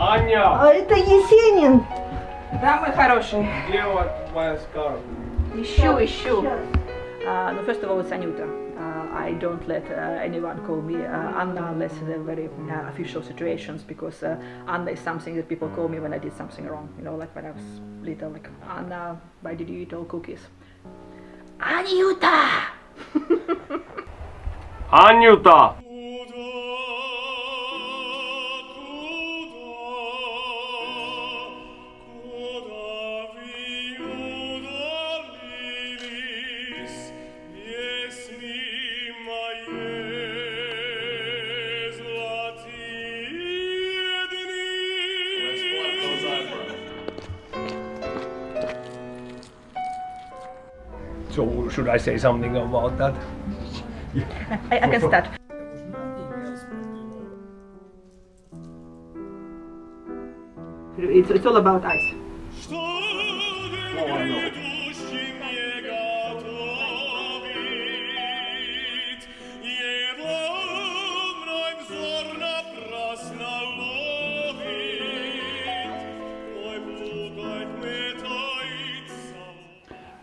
Аня, А это Есенин. Да, мой хороший. где вот моя скарб? Ищу, ищу. Сейчас. Uh, no, first of all, it's Anyuta. Uh, I don't let uh, anyone call me uh, Anna unless in a very uh, official situations because uh, Anna is something that people call me when I did something wrong. You know, like when I was little, like Anna, why did you eat all cookies? Anyuta! Анюта! So should I say something about that? I, I can start. It's, it's all about ice.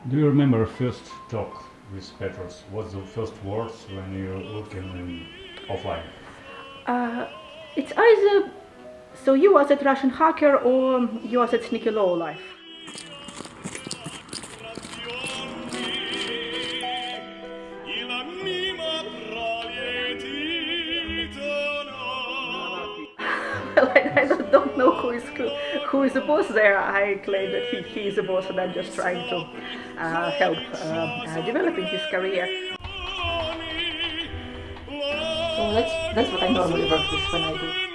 Do you remember first talk with Petros? What's the first words when you look in, in offline? Uh, it's either so you was at Russian hacker or you was at Sneaky Low Life. Well, I, I don't, don't know who is who, who is the boss there. I claim that he, he is the boss and I'm just trying to uh, help uh, uh, developing his career. So that's, that's what I normally work with when I do.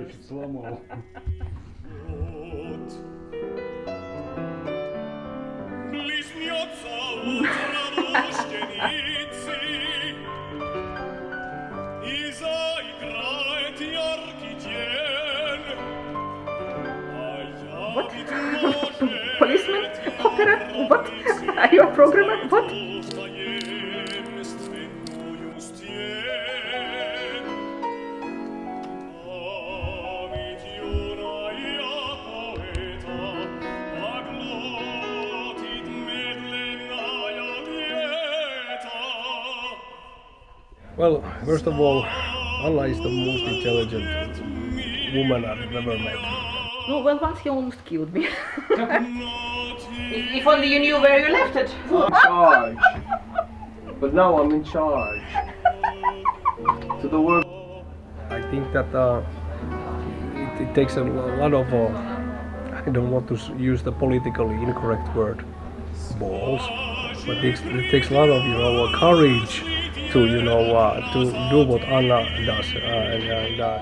Я чуть сломал. Блеснется утро рожденицы, И заиграет яркий день, А опера, вот, а его программа, вот. Well, first of all, Allah is the most intelligent woman I've ever met. No, well, once he almost killed me. if, if only you knew where you left it. In charge. But now I'm in charge. To the work. I think that uh, it, it takes a lot of, uh, I don't want to use the politically incorrect word, balls, but it takes, it takes a lot of, you know, uh, courage to, you know, uh, to do what Anna does. Uh, and, and uh,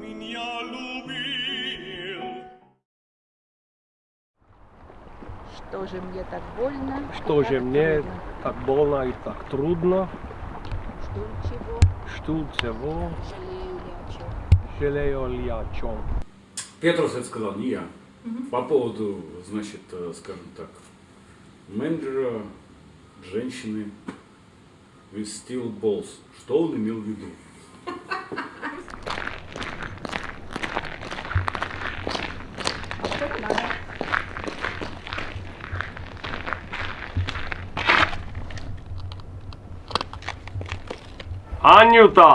меня любил. Что же мне так больно? что же мне так больно и так трудно, Что чего? что всего Жалею ли о чем? жалею ли о чем. Петрос это сказал, не я. По поводу, значит, э, скажем так, менеджера, женщины with steel balls. Что он имел в виду? Анюта!